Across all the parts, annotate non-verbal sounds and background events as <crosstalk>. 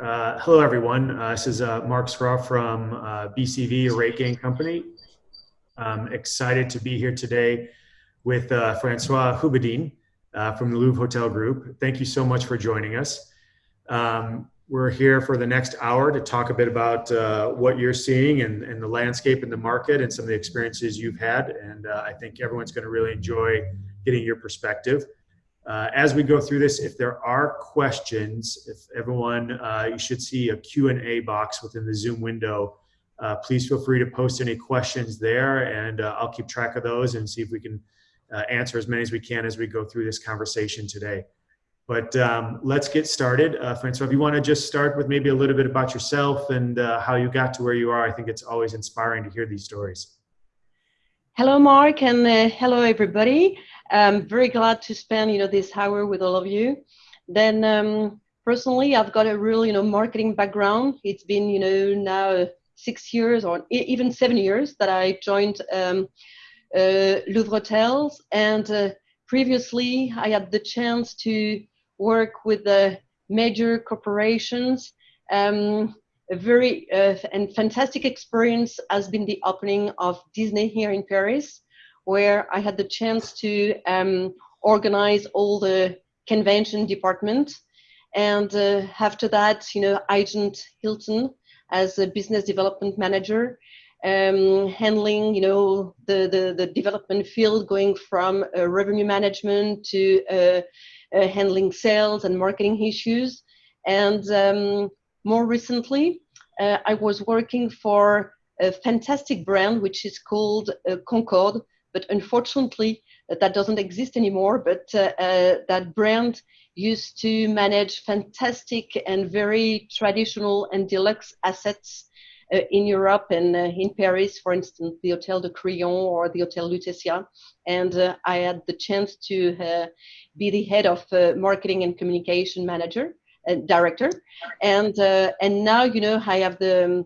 Uh, hello, everyone. Uh, this is uh, Mark Scroff from uh, BCV, a RateGain company. I'm excited to be here today with uh, Francois Hubedin uh, from the Louvre Hotel Group. Thank you so much for joining us. Um, we're here for the next hour to talk a bit about what you're seeing and, and, the landscape in the market and some of the experiences you've had. And I think everyone's going to really enjoy getting your perspective. Uh, as we go through this, if there are questions, if everyone, uh, you should see a Q&A box within the Zoom window. Uh, please feel free to post any questions there and uh, I'll keep track of those and see if we can uh, answer as many as we can as we go through this conversation today. But um, let's get started. Uh, Francois, if you want to just start with maybe a little bit about yourself and how you got to where you are, I think it's always inspiring to hear these stories. Hello, Mark, and hello, everybody. I'm very glad to spend you know this hour with all of you. Then um, personally, I've got a real you know marketing background. It's been you know now six years or even seven years that I joined um, uh, Louvre Hotels, and uh, previously I had the chance to work with the major corporations. Um, a very uh, and fantastic experience has been the opening of Disney here in Paris where I had the chance to um, organize all the convention department. And uh, after that, you know, Agent Hilton as a business development manager, um, handling, you know, the, the, the, development field going from uh, revenue management to uh, uh handling sales and marketing issues. And um, more recently, uh, I was working for a fantastic brand which is called uh, Concorde, but unfortunately uh, that doesn't exist anymore. But uh, uh, that brand used to manage fantastic and very traditional and deluxe assets uh, in Europe and uh, in Paris, for instance, the Hotel de Crillon or the Hotel Lutetia. And uh, I had the chance to be the head of marketing and communication manager, director. And, and now, you know, I have the, um,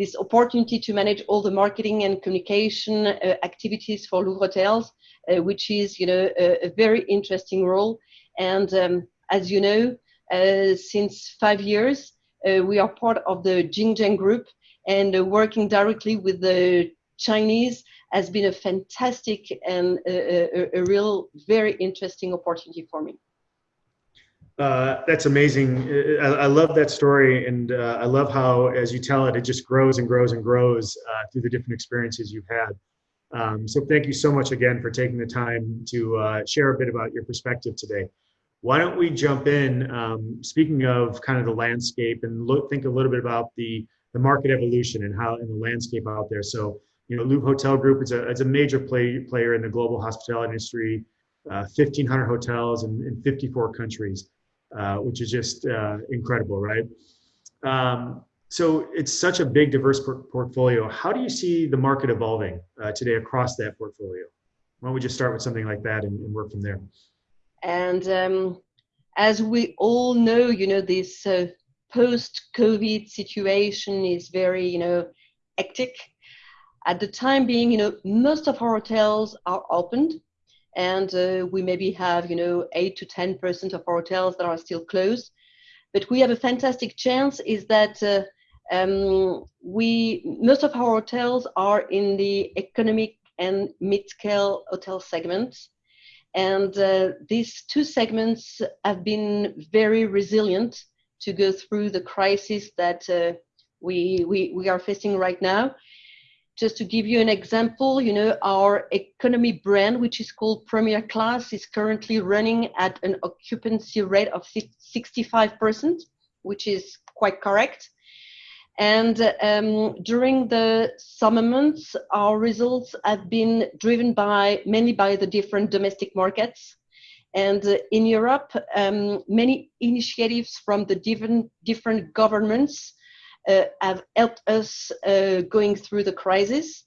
this opportunity to manage all the marketing and communication uh, activities for Louvre Hotels, uh, which is, you know, a, a very interesting role. And um, as you know, uh, since five years, uh, we are part of the Jin Jiang group and uh, working directly with the Chinese has been a fantastic and a, a, a real very interesting opportunity for me. Uh, that's amazing. I, I, love that story, and uh, I love how, as you tell it, it just grows and grows and grows uh, through the different experiences you've had. Um, so, thank you so much again for taking the time to uh, share a bit about your perspective today. Why don't we jump in? Um, speaking of kind of the landscape, and look, think a little bit about the the market evolution and how in the landscape out there. So, you know, Louvre Hotel Group is a it's a major play, player in the global hospitality industry. 1,500 uh, hotels in, in 54 countries. Uh, which is just uh, incredible, right? Um, so it's such a big, diverse por portfolio. How do you see the market evolving uh, today across that portfolio? Why don't we just start with something like that and, and work from there? And um, as we all know, you know, this uh, post-COVID situation is very, you know, hectic. At the time being, you know, most of our hotels are opened and uh, we maybe have you know 8 to 10 percent of our hotels that are still closed. But we have a fantastic chance is that uh, um, we most of our hotels are in the economic and mid-scale hotel segments. And uh, these two segments have been very resilient to go through the crisis that uh, we, we, we are facing right now just to give you an example, you know, our economy brand, which is called Première Classe, is currently running at an occupancy rate of 65%, which is quite correct. And um, during the summer months, our results have been driven by mainly by the different domestic markets. And uh, in Europe, um, many initiatives from the different, different governments have helped us uh, going through the crisis.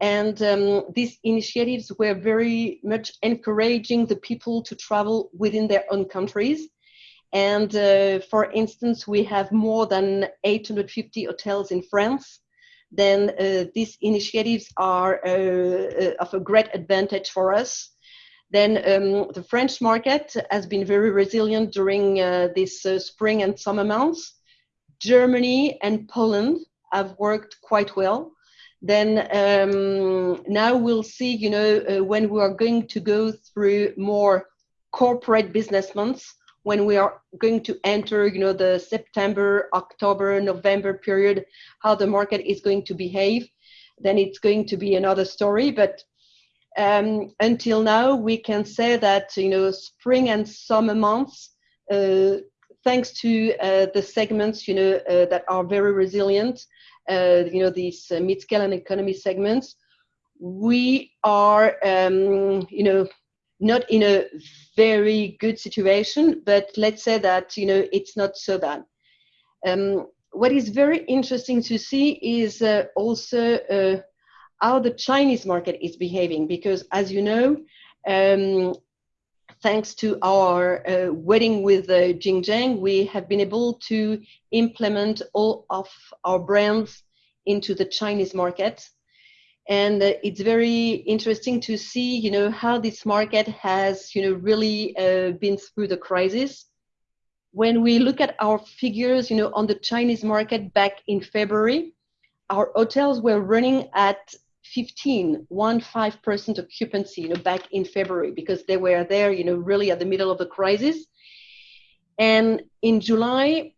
And um, these initiatives were very much encouraging the people to travel within their own countries. And uh, for instance, we have more than 850 hotels in France. Then uh, these initiatives are uh, uh, of a great advantage for us. Then um, the French market has been very resilient during this spring and summer months Germany and Poland have worked quite well. Then um, now we'll see, you know, uh, when we are going to go through more corporate business months, when we are going to enter, you know, the September, October, November period, how the market is going to behave, then it's going to be another story. But um, until now, we can say that, you know, spring and summer months, uh, thanks to uh, the segments, you know, uh, that are very resilient, uh, you know, these uh, mid-scale and economy segments, we are, um, you know, not in a very good situation, but let's say that, you know, it's not so bad. Um, what is very interesting to see is uh, also uh, how the Chinese market is behaving, because as you know, um, thanks to our uh, wedding with uh, Jin Jiang, we have been able to implement all of our brands into the Chinese market. And uh, it's very interesting to see, you know, how this market has, you know, really uh, been through the crisis. When we look at our figures, you know, on the Chinese market back in February, our hotels were running at 15, one five percent occupancy, you know, back in February because they were there, you know, really at the middle of the crisis. And in July,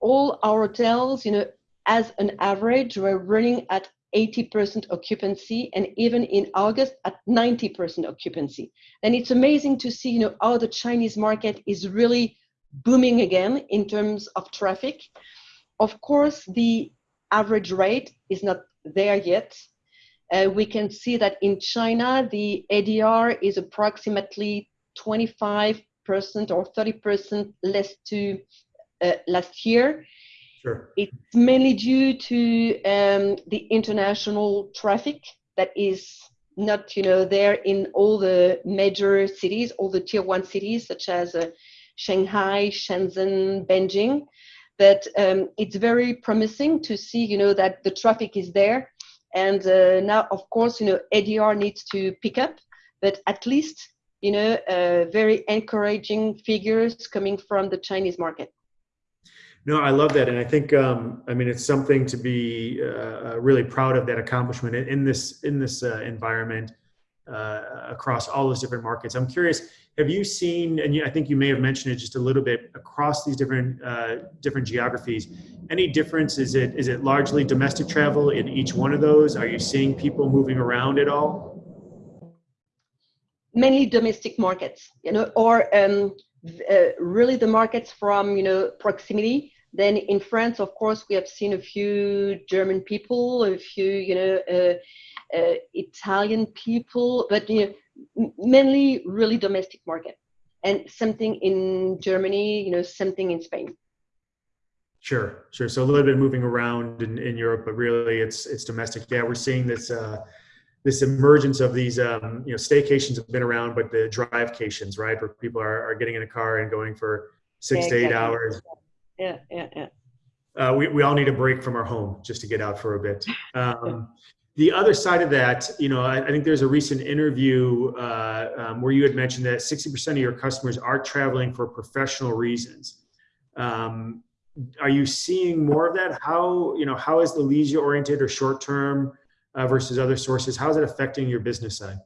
all our hotels, you know, as an average, were running at 80% occupancy, and even in August at 90% occupancy. And it's amazing to see, you know, how the Chinese market is really booming again in terms of traffic. Of course, the average rate is not there yet uh, we can see that in China, the ADR is approximately 25% or 30% less to uh, last year. Sure. It's mainly due to um, the international traffic that is not, you know, there in all the major cities, all the tier one cities such as uh, Shanghai, Shenzhen, Beijing. But um, it's very promising to see, you know, that the traffic is there and uh, now, of course, you know, ADR needs to pick up, but at least, you know, uh, very encouraging figures coming from the Chinese market. No, I love that, and I think um, I mean it's something to be uh, really proud of that accomplishment in this in this uh, environment uh, across all those different markets. I'm curious, have you seen, and I think you may have mentioned it just a little bit across these different uh, different geographies. Any difference? Is it is it largely domestic travel in each one of those? Are you seeing people moving around at all? Mainly domestic markets, you know, or um, uh, really the markets from you know proximity. Then in France, of course, we have seen a few German people, a few you know uh, uh, Italian people, but you know, mainly really domestic market, and something in Germany, you know, something in Spain. Sure, sure. So a little bit moving around in, in Europe, but really it's it's domestic. Yeah, we're seeing this uh, this emergence of these um, you know staycations have been around, but the drivecations, right, where people are, are getting in a car and going for six yeah, to eight exactly. hours. Yeah, yeah, yeah. Uh, we, we all need a break from our home just to get out for a bit. <laughs> Um, the other side of that, you know, I, I think there's a recent interview uh, um, where you had mentioned that 60% of your customers are traveling for professional reasons. Um, are you seeing more of that? How, you know, how is the leisure oriented or short term uh, versus other sources? How is it affecting your business side?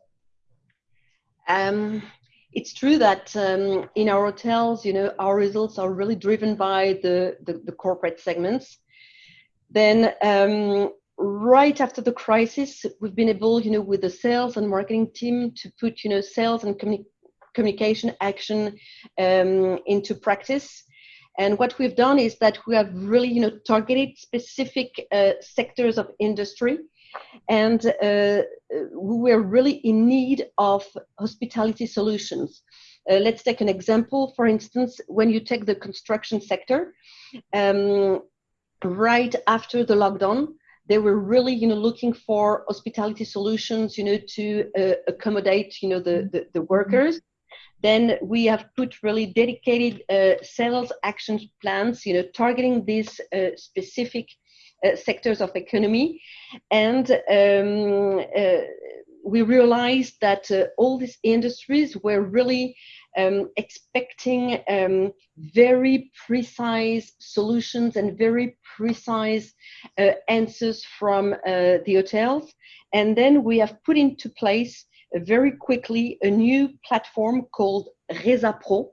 Um, it's true that um, in our hotels, you know, our results are really driven by the, the, the corporate segments. Then um, right after the crisis, we've been able, you know, with the sales and marketing team to put, you know, sales and communi- communication action um, into practice. And what we've done is that we have really, you know, targeted specific uh, sectors of industry, and uh, we were really in need of hospitality solutions. Uh, let's take an example. For instance, when you take the construction sector, um, right after the lockdown, they were really you know looking for hospitality solutions you know to uh, accommodate you know the, the, the workers. Then we have put really dedicated uh, sales action plans you know targeting these uh, specific uh, sectors of economy. And um, uh, we realized that uh, all these industries were really um, expecting um, very precise solutions and very precise uh, answers from uh, the hotels. And then we have put into place uh, very quickly a new platform called Reza Pro.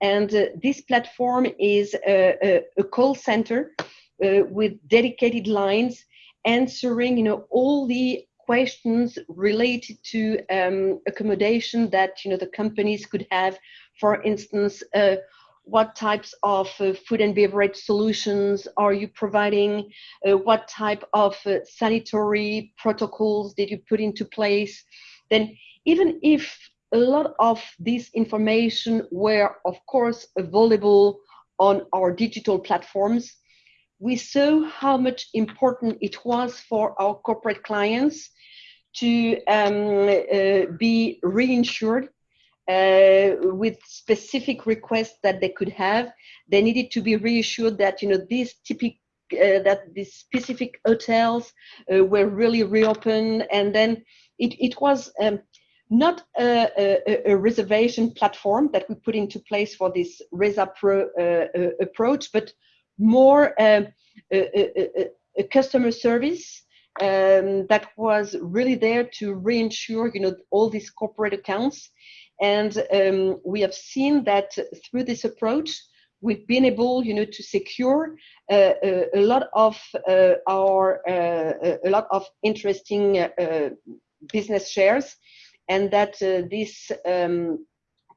And uh, this platform is a, a, a call center uh, with dedicated lines answering you know all the questions related to um, accommodation that you know the companies could have. For instance uh, what types of uh, food and beverage solutions are you providing? Uh, what type of uh, sanitary protocols did you put into place? Then even if a lot of this information were of course available on our digital platforms we saw how much important it was for our corporate clients to um, uh, be reinsured uh, with specific requests that they could have. They needed to be reassured that you know these typical uh, that these specific hotels uh, were really reopened, and then it it was. Um, not a, a, a, reservation platform that we put into place for this Reza Pro uh, uh, approach, but more um, a, a, customer service um, that was really there to reinsure, you know, all these corporate accounts. And um, we have seen that through this approach, we've been able, you know, to secure uh, a, a, lot of uh, our uh, a lot of interesting uh, business shares, and that uh, these um,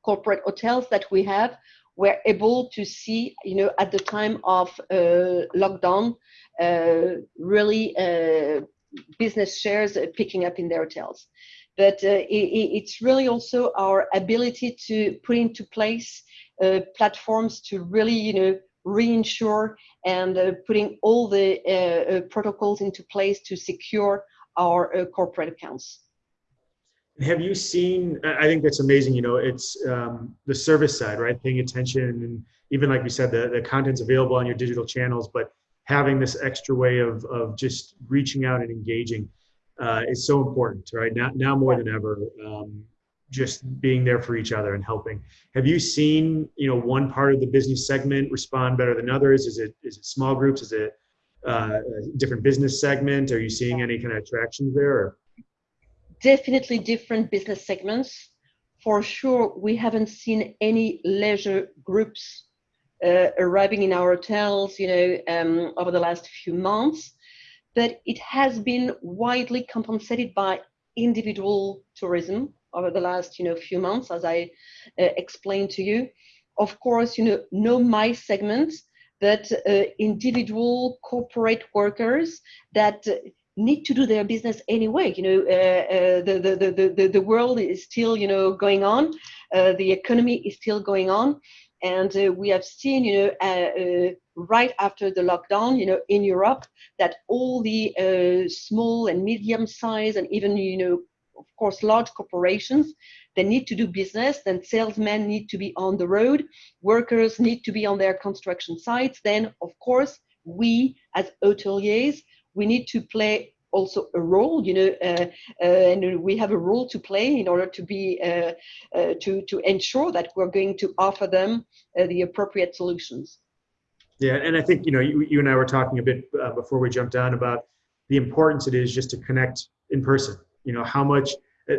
corporate hotels that we have were able to see, you know, at the time of uh, lockdown, uh, really uh, business shares picking up in their hotels. But uh, it, it's really also our ability to put into place uh, platforms to really, you know, reinsure and uh, putting all the protocols into place to secure our corporate accounts. Have you seen? I think that's amazing. You know, it's um, the service side, right? Paying attention, and even like we said, the the content's available on your digital channels, but having this extra way of of just reaching out and engaging uh, is so important, right? Now now more than ever. Um, just being there for each other and helping. Have you seen, you know, one part of the business segment respond better than others? Is it is it small groups? Is it uh, a different business segment? Are you seeing any kind of attractions there? Or? Definitely different business segments. For sure, we haven't seen any leisure groups uh, arriving in our hotels, you know, um, over the last few months, but it has been widely compensated by individual tourism over the last, you know, few months, as I uh, explained to you. Of course, you know, no MICE segment, but uh, individual corporate workers that need to do their business anyway. You know, uh, uh, the, the, the, the, the world is still, you know, going on. Uh, the economy is still going on. And uh, we have seen, you know, uh, uh, right after the lockdown, you know, in Europe, that all the small and medium size and even, you know, of course, large corporations, they need to do business, then salesmen need to be on the road, workers need to be on their construction sites. Then, of course, we as hoteliers we need to play also a role, you know, uh, uh, and we have a role to play in order to be uh, uh to to ensure that we're going to offer them uh, the appropriate solutions. Yeah, and I think you know you, you and I were talking a bit uh, before we jumped on about the importance it is just to connect in person. You know how much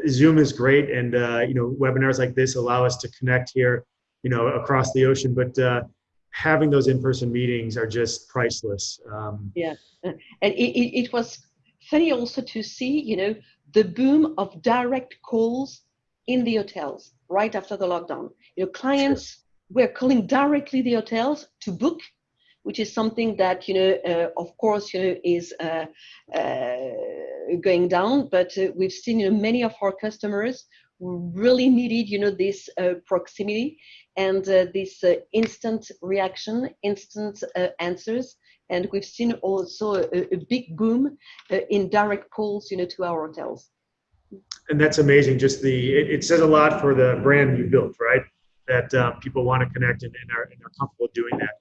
Zoom is great, and you know webinars like this allow us to connect here, you know, across the ocean, but having those in-person meetings are just priceless. Um, yeah, and it, it, it, was funny also to see, you know, the boom of direct calls in the hotels right after the lockdown. You know, clients sure. were calling directly the hotels to book, which is something that you know, uh, of course, you know, is uh, uh, going down. But uh, we've seen, you know, many of our customers really needed, you know, this uh, proximity and uh, this uh, instant reaction, instant uh, answers. And we've seen also a, a big boom uh, in direct calls, you know, to our hotels. And that's amazing. Just the it, it says a lot for the brand you built, right? That um, people want to connect and, and, are, and are comfortable doing that.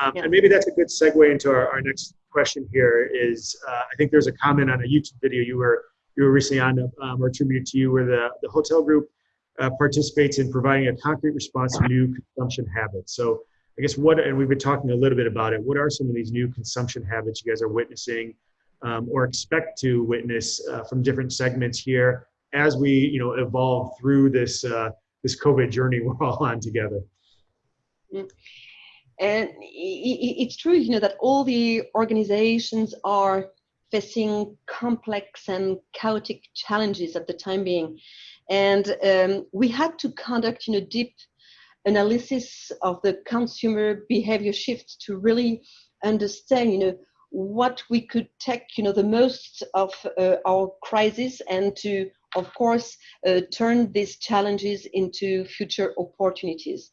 Um, yeah. And maybe that's a good segue into our, our next question here. Is uh, I think there's a comment on a YouTube video you were you were recently on um, or attributed to you where the, the hotel group uh, participates in providing a concrete response to new consumption habits. So I guess what, and we've been talking a little bit about it, what are some of these new consumption habits you guys are witnessing um, or expect to witness uh, from different segments here as we, you know, evolve through this, uh, this COVID journey <laughs> we're all on together? Mm. And it's true, you know, that all the organizations are facing complex and chaotic challenges at the time being. And um, we had to conduct, you know, deep analysis of the consumer behavior shift to really understand, you know, what we could take, you know, the most of uh, our crisis and to, of course, uh, turn these challenges into future opportunities.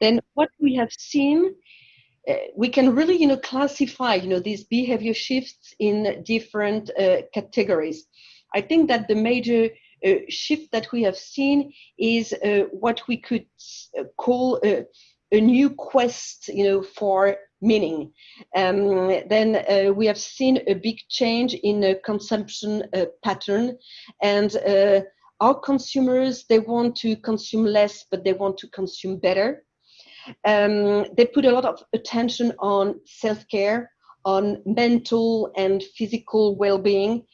Then what we have seen we can really you know classify you know these behavior shifts in different uh, categories. I think that the major uh, shift that we have seen is uh, what we could uh, call a, new quest you know for meaning. Um, then uh, we have seen a big change in the consumption pattern and our consumers they want to consume less but they want to consume better um, they put a lot of attention on self-care, on mental and physical well-being.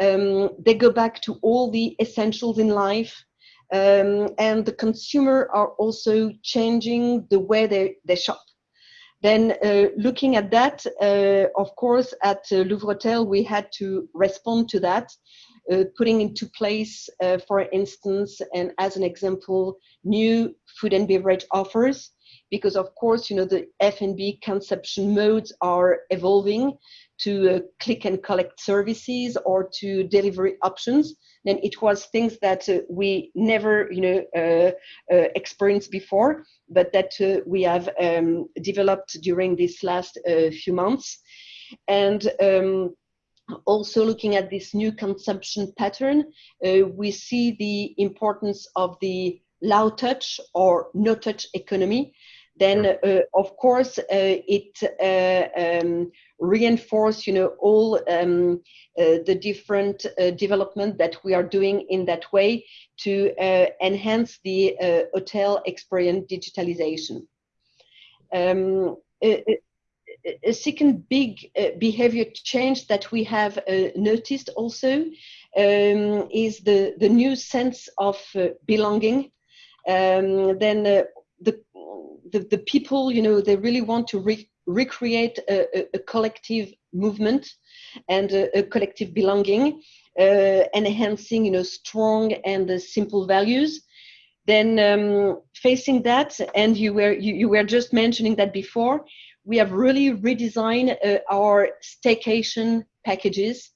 Um, they go back to all the essentials in life. Um, and the consumer are also changing the way they, they shop. Then uh, looking at that, uh, of course, at uh, Louvretel, we had to respond to that, uh, putting into place, uh, for instance, and as an example, new food and beverage offers because of course, you know, the F&B consumption modes are evolving to uh, click and collect services or to delivery options. Then it was things that uh, we never, you know, uh, uh experienced before, but that we have um, developed during these last few months. And um, also looking at this new consumption pattern, we see the importance of the low touch or no touch economy. Then uh, of course uh, it uh, um, reinforce you know all um, uh, the different uh, development that we are doing in that way to uh, enhance the hotel experience digitalization. Um, a, second big behavior change that we have noticed also um, is the the new sense of belonging um, then the, the, the people, you know, they really want to re recreate a, a, a, collective movement and a, a collective belonging, uh, enhancing, you know, strong and uh, simple values. Then um, facing that, and you were you, you were just mentioning that before, we have really redesigned uh, our staycation packages,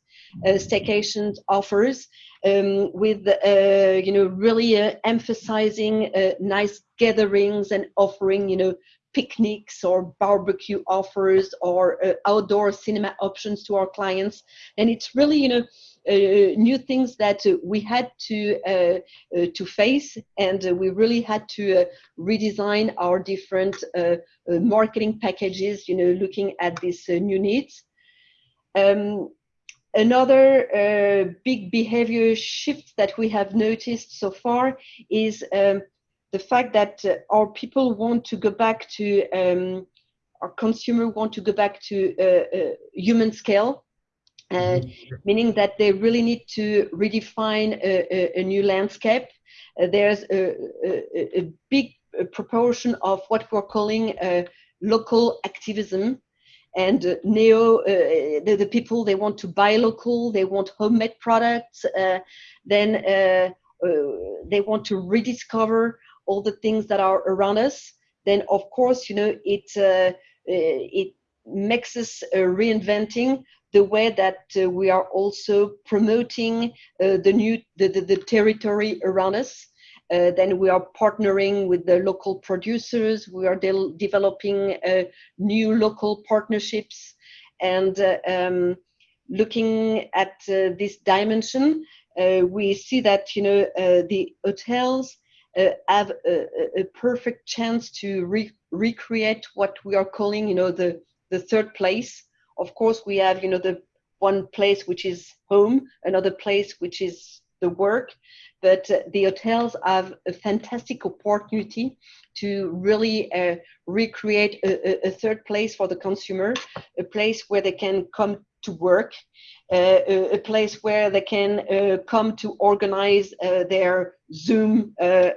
uh, staycation offers, um, with uh, you know really uh, emphasizing uh, nice gatherings and offering you know picnics or barbecue offers or uh, outdoor cinema options to our clients. And it's really you know new things that uh, we had to to face and we really had to redesign our different marketing packages you know looking at these new needs. Um, Another uh, big behavior shift that we have noticed so far is um, the fact that uh, our people want to go back to, um, our consumer want to go back to uh, uh human scale, uh, mm-hmm. meaning that they really need to redefine a, a, a new landscape. Uh, there's a, a, big proportion of what we're calling local activism and uh, neo uh, the, the, people they want to buy local they want homemade products uh, then uh, uh, they want to rediscover all the things that are around us then of course you know it uh, it makes us reinventing the way that we are also promoting the new the, the, the territory around us uh, then we are partnering with the local producers. We are de developing uh, new local partnerships and uh, um, looking at uh, this dimension, uh, we see that you know uh, the hotels have a, a, perfect chance to re recreate what we are calling you know the the third place. Of course, we have you know the one place which is home, another place which is the work, but uh, the hotels have a fantastic opportunity to really uh, recreate a, a, third place for the consumer, a place where they can come to work, a, a, place where they can uh, come to organize uh, their Zoom uh,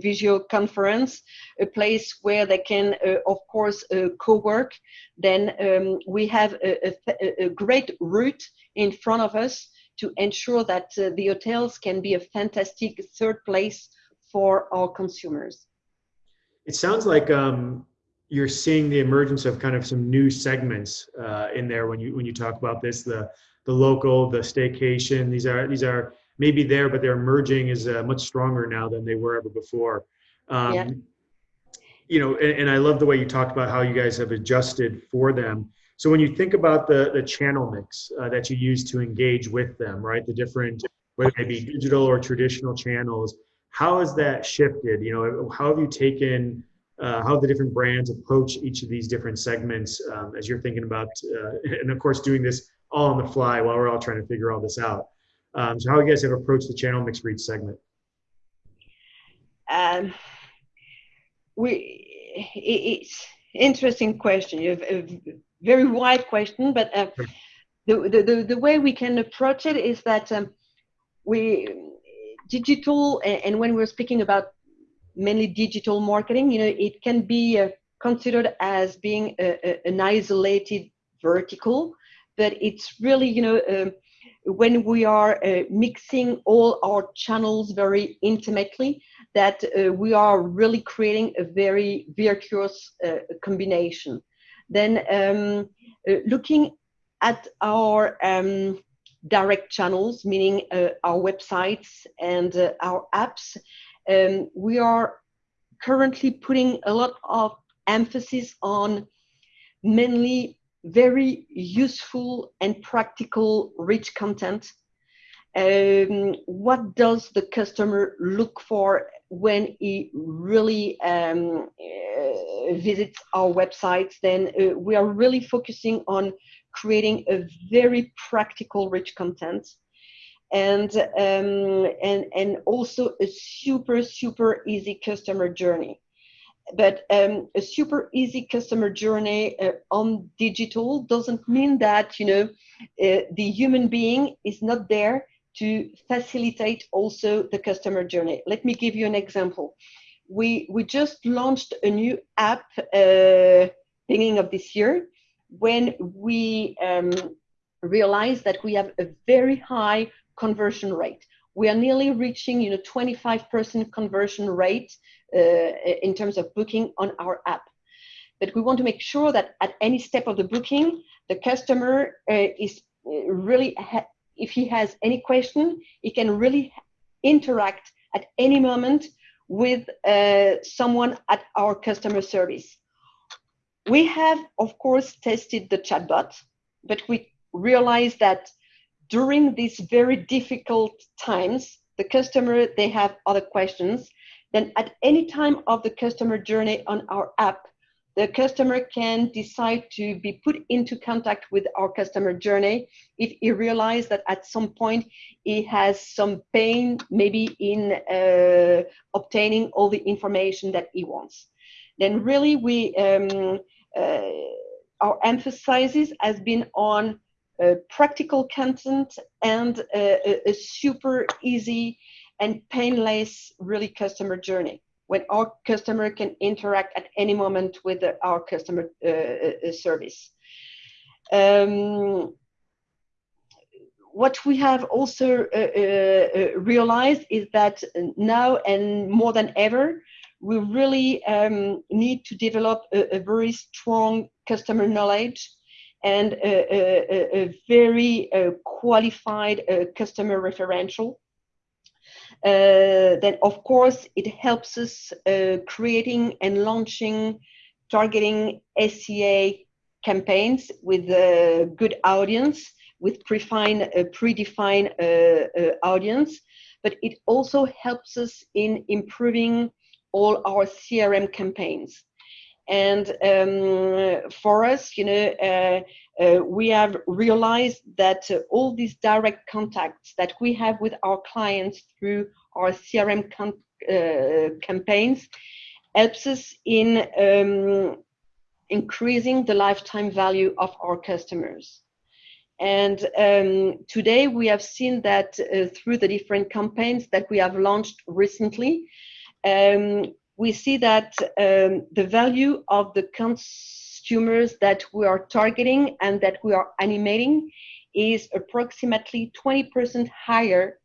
video conference, a place where they can, of course, co-work. Then um, we have a, a great route in front of us to ensure that uh, the hotels can be a fantastic third place for our consumers. It sounds like um, you're seeing the emergence of kind of some new segments uh, in there when you when you talk about this the the local the staycation these are these are maybe there but they're emerging is uh, much stronger now than they were ever before um, yeah. you know and, and, i love the way you talked about how you guys have adjusted for them so when you think about the, the channel mix uh, that you use to engage with them, right, the different, whether they be digital or traditional channels, how has that shifted? You know, how have you taken, uh, how the different brands approach each of these different segments um, as you're thinking about, uh, and of course doing this all on the fly while we're all trying to figure all this out. Um, so how you guys have approached the channel mix for each segment? Um, we, it, it's interesting question. You've, very wide question, but uh, the, the, the way we can approach it is that um, we digital and, and, when we're speaking about mainly digital marketing, you know, it can be uh, considered as being a, a, an isolated vertical, but it's really, you know, um, when we are uh, mixing all our channels very intimately, that uh, we are really creating a very virtuous uh, combination. Then um, uh, looking at our um, direct channels, meaning uh, our websites and our apps, um, we are currently putting a lot of emphasis on mainly very useful and practical rich content. Um, what does the customer look for when he really um, uh, visits our websites, then uh, we are really focusing on creating a very practical, rich content. And, um, and, and also a super, super easy customer journey. But um, a super easy customer journey uh, on digital doesn't mean that, you know, uh, the human being is not there to facilitate also the customer journey. Let me give you an example. We, we just launched a new app uh, beginning of this year when we um, realized that we have a very high conversion rate. We are nearly reaching you know, 25% conversion rate uh, in terms of booking on our app. But we want to make sure that at any step of the booking, the customer uh, is uh, really if he has any question, he can really interact at any moment with uh, someone at our customer service. We have, of course, tested the chatbot, but we realized that during these very difficult times, the customer, they have other questions. Then at any time of the customer journey on our app, the customer can decide to be put into contact with our customer journey if he realizes that at some point he has some pain maybe in uh, obtaining all the information that he wants then really we um, uh, our emphasis has been on practical content and a, a super easy and painless really customer journey when our customer can interact at any moment with the, our customer uh, uh, service. Um, what we have also uh, uh, uh, realized is that now and more than ever, we really um, need to develop a, a, very strong customer knowledge and a, a, a very uh, qualified customer referential uh, then of course it helps us uh, creating and launching targeting SEA campaigns with a good audience, with predefined, uh, predefined uh, uh, audience, but it also helps us in improving all our CRM campaigns. And um, for us, you know, uh, uh, we have realized that uh, all these direct contacts that we have with our clients through our CRM uh, campaigns helps us in um, increasing the lifetime value of our customers. And um, today we have seen that uh, through the different campaigns that we have launched recently, um, we see that um, the value of the consumers that we are targeting and that we are animating is approximately 20% higher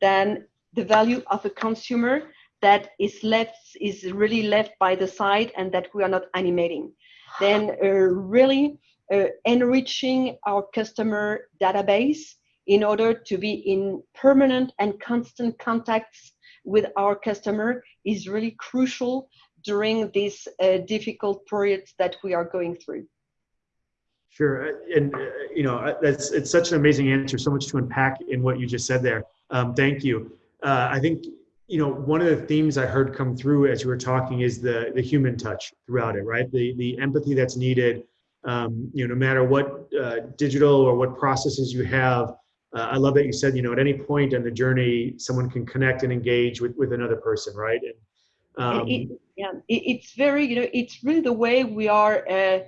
than the value of a consumer that is left is really left by the side and that we are not animating. Then uh, really uh, enriching our customer database in order to be in permanent and constant contacts with our customer is really crucial during these uh, difficult periods that we are going through. Sure, uh, and uh, you know that's it's such an amazing answer. So much to unpack in what you just said there. Um, thank you. Uh, I think you know one of the themes I heard come through as you were talking is the the human touch throughout it, right? The the empathy that's needed. Um, you know, no matter what uh, digital or what processes you have, uh, I love that you said, you know, at any point in the journey, someone can connect and engage with, with another person, right? And, um, it, yeah, it, it's very, you know, it's really the way we are uh,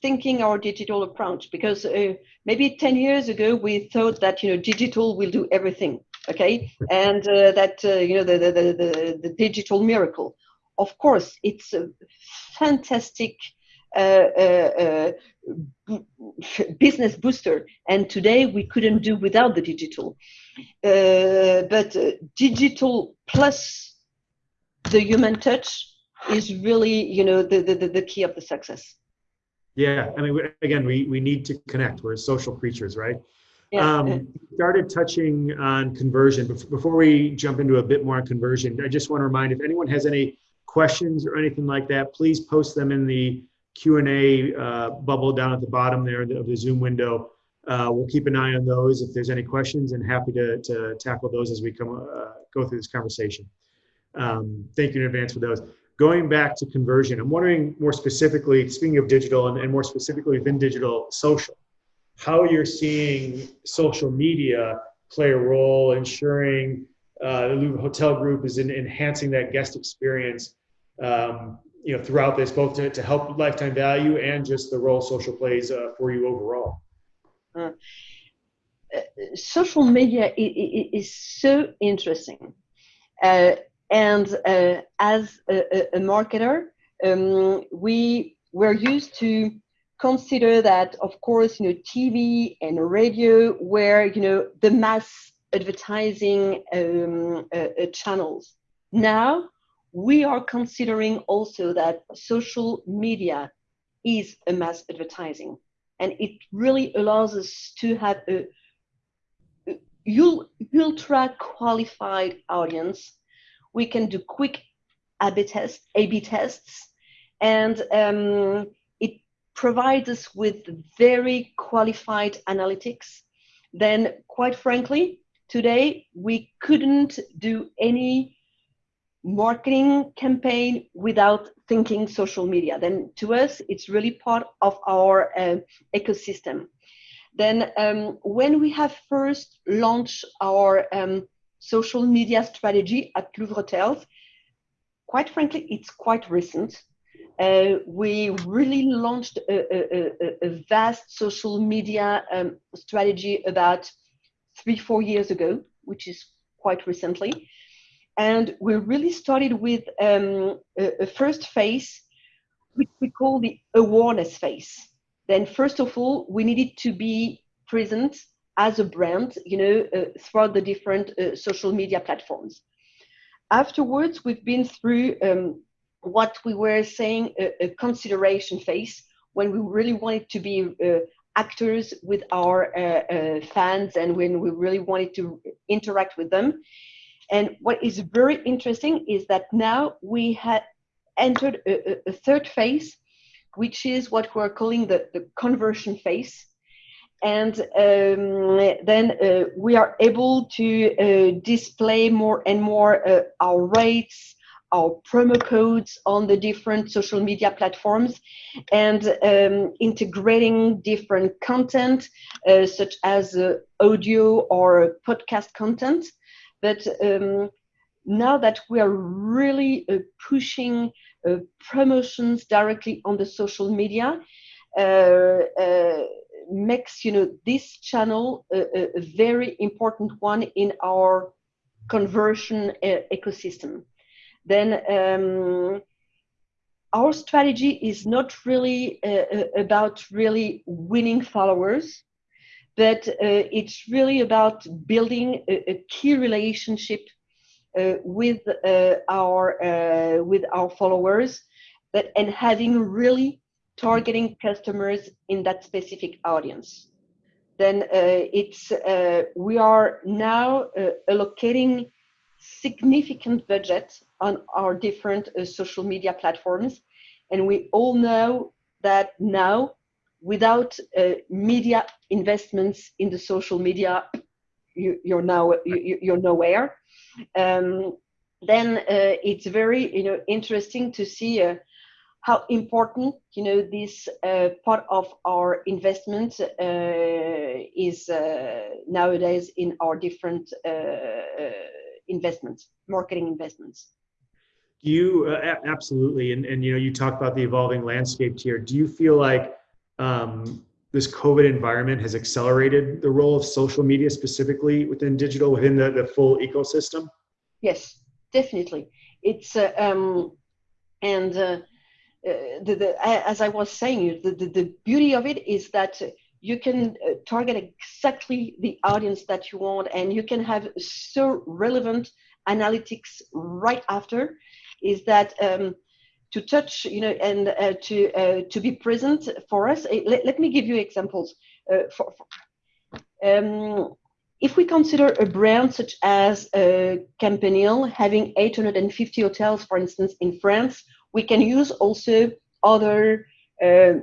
thinking our digital approach because uh, maybe 10 years ago, we thought that, you know, digital will do everything, okay? and uh, that, uh, you know, the, the, the, the, digital miracle. Of course, it's a fantastic business booster. And today we couldn't do without the digital. but digital plus the human touch is really, you know, the, the, the key of the success. Yeah, I mean, again, we, we need to connect. We're social creatures, right? Yeah. Um, started touching on conversion. Before we jump into a bit more on conversion, I just want to remind if anyone has any questions or anything like that, please post them in the Q&A uh, bubble down at the bottom there of the Zoom window. Uh, we'll keep an eye on those if there's any questions and happy to, to tackle those as we come uh, go through this conversation. Um, thank you in advance for those. Going back to conversion, I'm wondering more specifically, speaking of digital and, and more specifically within digital, social, how you're seeing social media play a role ensuring uh, the Louvre Hotel Group is in enhancing that guest experience um, you know throughout this both to, to help lifetime value and just the role social plays uh, for you overall? Uh, social media is, so interesting. Uh, and uh, as a, a marketer um, we were used to consider that of course you know tv and radio were you know the mass advertising um, uh, uh, channels. Now we are considering also that social media is a mass advertising and it really allows us to have a, ultra qualified audience. We can do quick a-b tests a-b tests and um, it provides us with very qualified analytics. Then quite frankly today we couldn't do any marketing campaign without thinking social media. Then to us, it's really part of our uh, ecosystem. Then um, when we have first launched our um, social media strategy at Louvre Hotels, quite frankly, it's quite recent. Uh, we really launched a, a, a vast social media um, strategy about three, four years ago, which is quite recently. And we really started with um, a, a, first phase, which we call the awareness phase. Then, first of all, we needed to be present as a brand, you know, uh, throughout the different uh, social media platforms. Afterwards, we've been through um, what we were saying a, a, consideration phase, when we really wanted to be uh, actors with our uh, uh, fans and when we really wanted to interact with them. And what is very interesting is that now we had entered a, a third phase, which is what we're calling the, the conversion phase. And um, then uh, we are able to uh, display more and more uh, our rates, our promo codes on the different social media platforms and um, integrating different content uh, such as uh, audio or podcast content. But um, now that we are really uh, pushing uh, promotions directly on the social media, uh, uh, makes you know this channel a, a, very important one in our conversion ecosystem. Then um, our strategy is not really uh, about really winning followers, but uh, it's really about building a, a key relationship uh, with uh, our uh, with our followers, that and having really targeting customers in that specific audience. Then uh, it's we are now allocating significant budget on our different social media platforms, and we all know that now without uh, media investments in the social media, you, are now you, are nowhere. Um, then uh, it's very you know interesting to see uh, how important you know this uh, part of our investment uh, is uh, nowadays in our different investments, marketing investments. You absolutely. And, and you know you talk about the evolving landscape here. Do you feel like um, this COVID environment has accelerated the role of social media specifically within digital, within the, the full ecosystem? Yes, definitely. It's, uh, um, and uh, uh, the, the, as I was saying, the, the, the beauty of it is that you can uh, target exactly the audience that you want and you can have so relevant analytics right after is that um, to touch, you know, and uh, to uh, to be present for us. Uh, let, let me give you examples. Uh, for, for um, if we consider a brand such as uh, Campanile having 850 hotels, for instance, in France, we can use also other uh,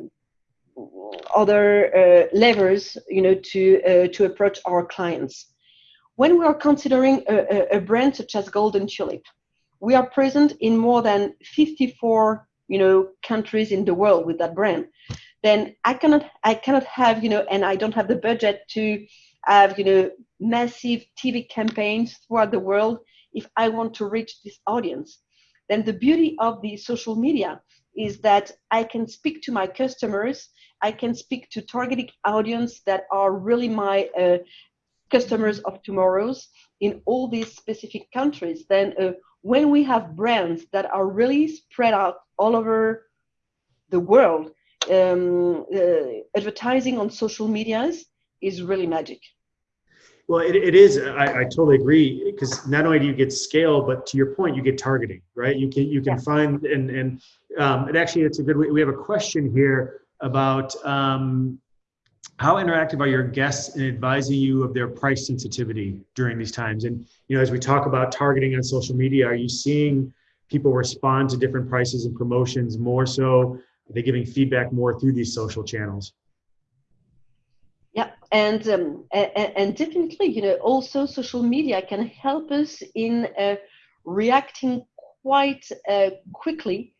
other uh, levers, you know, to to approach our clients. When we are considering a, a brand such as Golden Tulip, we are present in more than 54 you know countries in the world with that brand. Then i cannot i cannot have you know and i don't have the budget to have you know massive tv campaigns throughout the world if i want to reach this audience. Then the beauty of the social media is that i can speak to my customers i can speak to targeted audience that are really my uh, customers of tomorrow's in all these specific countries. Then uh, when we have brands that are really spread out all over the world, um, uh, advertising on social medias is really magic. Well, it, it is. I, I totally agree because not only do you get scale, but to your point, you get targeting, right? You can you can yeah. find and and um, and actually, it's a good. We have a question here about um, how interactive are your guests in advising you of their price sensitivity during these times? And you know, as we talk about targeting on social media, are you seeing people respond to different prices and promotions more so? Are they giving feedback more through these social channels? Yeah, and um, and, and, definitely, you know, also social media can help us in uh, reacting quite uh, quickly,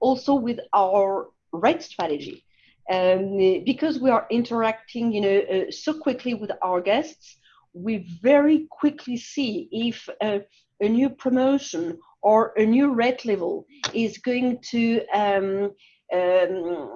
also with our rate strategy um, because we are interacting you know uh, so quickly with our guests we very quickly see if uh, a new promotion or a new rate level is going to um, um,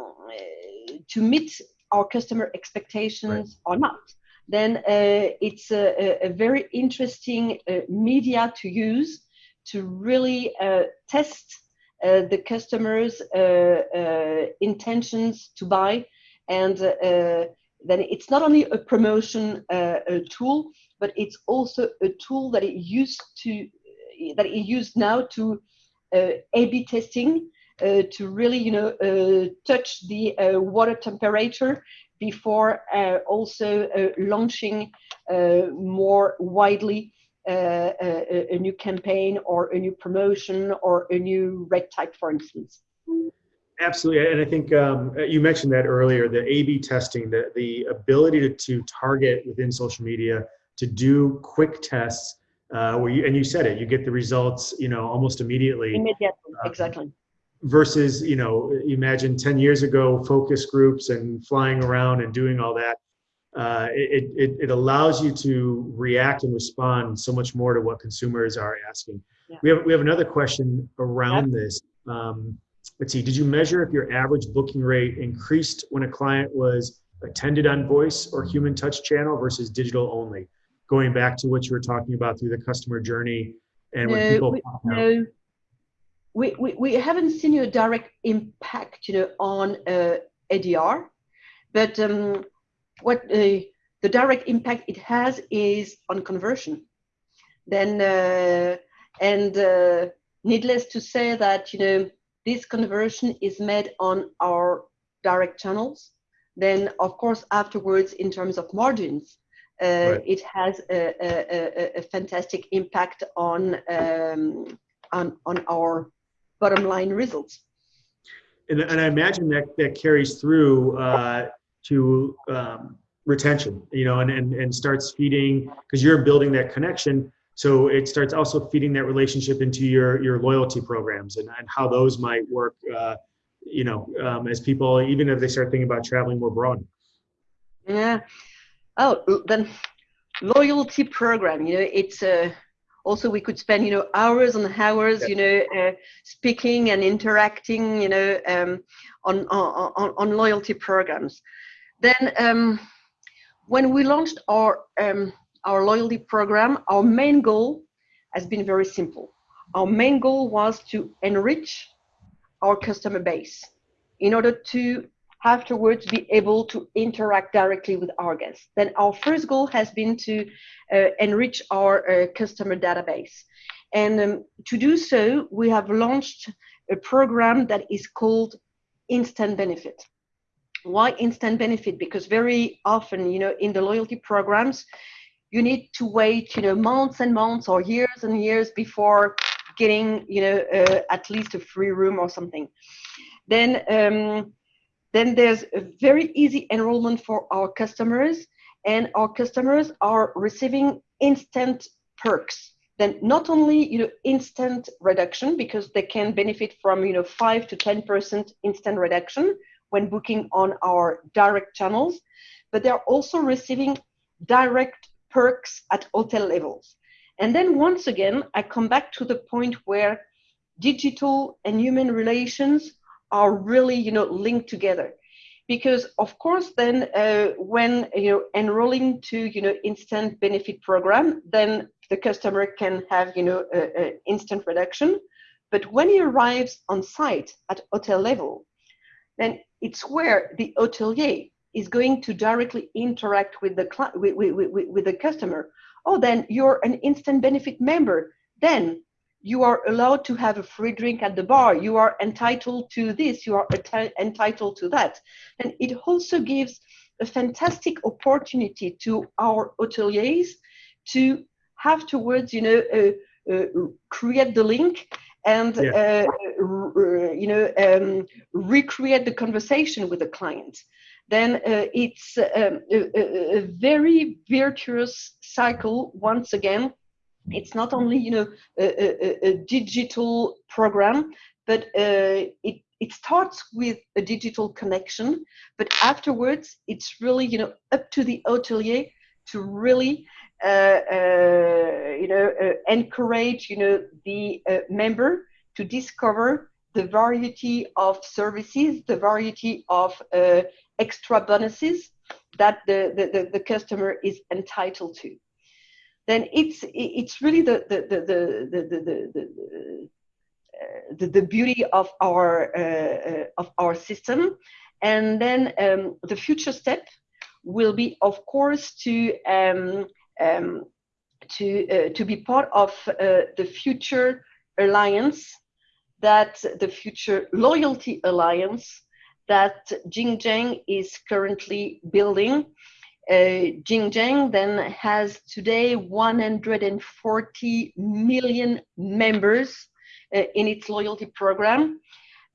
to meet our customer expectations right. or not then uh, it's a, a, very interesting uh, media to use to really uh, test the customers' uh, uh, intentions to buy, and then it's not only a promotion a tool, but it's also a tool that it used to that it used now to A/B testing uh, to really, you know, uh, touch the uh, water temperature before also launching more widely uh, a, a, new campaign or a new promotion or a new red type, for instance. Absolutely, and I think um, you mentioned that earlier. The A/B testing, the the ability to, to target within social media, to do quick tests uh, where you and you said it, you get the results, you know, almost immediately. Immediately, uh, exactly. Versus, you know, imagine 10 years ago, focus groups and flying around and doing all that. Uh, it, it, it allows you to react and respond so much more to what consumers are asking. Yeah. We have we have another question around yep. this. Um, let's see. Did you measure if your average booking rate increased when a client was attended on voice or human touch channel versus digital only? Going back to what you were talking about through the customer journey and no, when people we, no, we, we, we haven't seen a direct impact, you know, on uh, ADR, but um, what uh, the direct impact it has is on conversion. Then, uh, and uh, needless to say that, you know, this conversion is made on our direct channels. Then, of course, afterwards, in terms of margins, uh, right. it has a, a, a, fantastic impact on, um, on, on our bottom line results. And, and I imagine that that carries through uh, to um, retention, you know, and, and, and starts feeding because you're building that connection. So it starts also feeding that relationship into your, your loyalty programs and, and how those might work, uh, you know, um, as people, even if they start thinking about traveling more broad. Yeah. Oh, then loyalty program, you know, it's uh, also we could spend, you know, hours and hours, you know, uh, speaking and interacting, you know, um, on, on, on loyalty programs. Then um, when we launched our, um, our loyalty program, our main goal has been very simple. Our main goal was to enrich our customer base in order to afterwards be able to interact directly with our guests. Then our first goal has been to uh, enrich our uh, customer database. And um, to do so, we have launched a program that is called Instant Benefit. Why instant benefit? Because very often, you know, in the loyalty programs, you need to wait, you know, months and months or years and years before getting, you know, uh, at least a free room or something. Then, um, then there's a very easy enrollment for our customers, and our customers are receiving instant perks. Then not only you know instant reduction because they can benefit from you know five to ten percent instant reduction, when booking on our direct channels, but they're also receiving direct perks at hotel levels. And then once again, I come back to the point where digital and human relations are really, you know, linked together. Because of course, then uh, when you know enrolling to you know instant benefit program, then the customer can have you know a, a instant reduction. But when he arrives on site at hotel level, then it's where the hotelier is going to directly interact with the with, with, with, with the customer. Oh, then you're an instant benefit member. Then you are allowed to have a free drink at the bar. You are entitled to this. You are entitled to that. And it also gives a fantastic opportunity to our hoteliers to have towards, you know, uh, uh, create the link and yeah. uh, you know um, recreate the conversation with the client then uh, it's um, a, a, very virtuous cycle once again it's not only you know a, a digital program but uh, it it starts with a digital connection but afterwards it's really you know up to the hotelier to really you know, uh, encourage, you know, the member to discover the variety of services, the variety of extra bonuses that the, the, the, customer is entitled to. Then it's it's really the the the the the, the, the the, the, beauty of our uh, of our system and then um, the future step will be of course to um, um, to, uh, to be part of uh, the future alliance, that the future loyalty alliance that Jin Jiang is currently building. Uh, then has today 140 million members uh, in its loyalty program.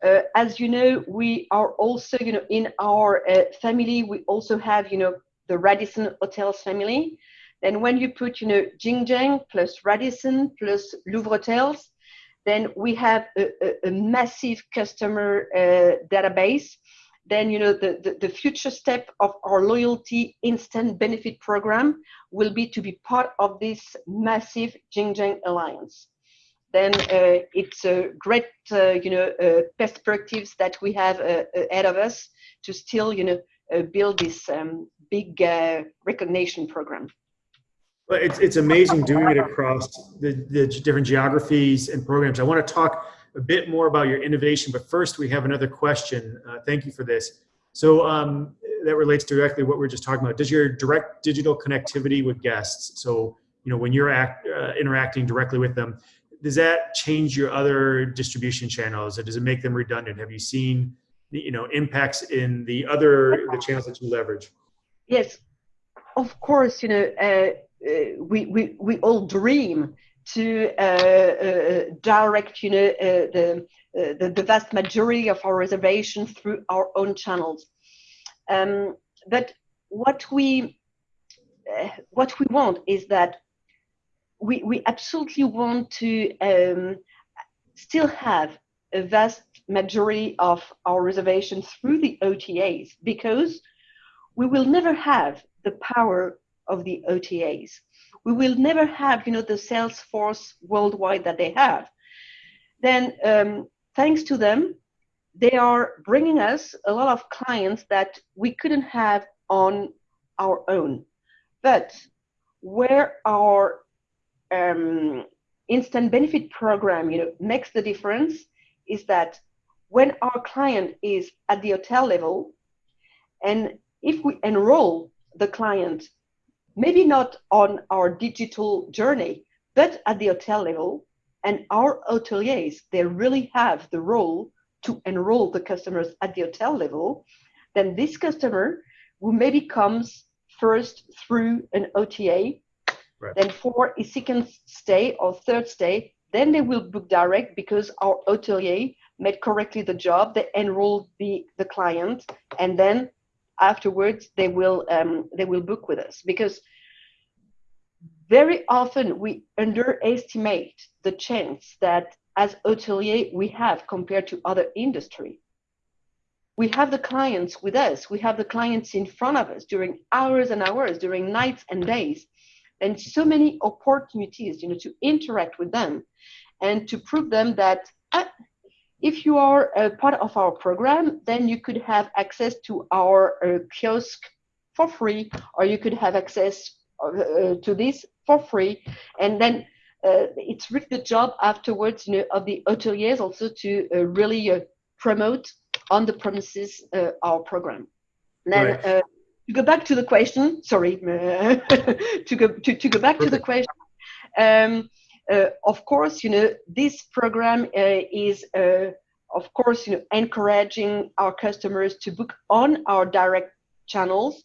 Uh, as you know, we are also, you know, in our uh, family, we also have, you know, the Radisson Hotels family, then when you put, you know, Jin Jiang plus Radisson plus Louvre Hotels, then we have a, a, a massive customer uh, database. Then, you know, the, the, the, future step of our loyalty instant benefit program will be to be part of this massive Jin Jiang alliance. Then uh, it's a great, uh, you know, uh, perspectives that we have uh, ahead of us to still, you know, uh, build this um, big recognition program. Well, it's, it's amazing doing it across the, the different geographies and programs. I want to talk a bit more about your innovation, but first we have another question. Uh, thank you for this. So um, that relates directly to what we are just talking about. Does your direct digital connectivity with guests, so you know when you're act, uh, interacting directly with them, does that change your other distribution channels, or does it make them redundant? Have you seen you know impacts in the other the channels that you leverage? Yes, of course. You know. Uh, we, we, we all dream to uh, uh, direct you know the, the, the vast majority of our reservations through our own channels. Um, but what we what we want is that we, we absolutely want to um, still have a vast majority of our reservations through the OTAs because we will never have the power of the OTAs. We will never have, you know, the sales force worldwide that they have. Then, um, thanks to them, they are bringing us a lot of clients that we couldn't have on our own. But where our um, instant benefit program, you know, makes the difference is that when our client is at the hotel level, and if we enroll the client maybe not on our digital journey, but at the hotel level. And our hoteliers, they really have the role to enroll the customers at the hotel level. Then this customer who maybe comes first through an OTA, right. then for a second stay or third stay, then they will book direct because our hotelier made correctly the job. They enrolled the, the client, and then afterwards they will um, they will book with us. Because very often we underestimate the chance that as hotelier we have compared to other industry. We have the clients with us. We have the clients in front of us during hours and hours during nights and days. And so many opportunities you know to interact with them and to prove them that uh, if you are a part of our program, then you could have access to our uh, kiosk for free, or you could have access uh, to this for free. And then uh, it's really the job afterwards you know, of the hoteliers also to uh, really uh, promote on the premises uh, our program. And then right. to go back to the question, sorry, <laughs> to go to, to go back Perfect. to the question. Um, of course, you know, this program uh, is, uh, of course, you know, encouraging our customers to book on our direct channels,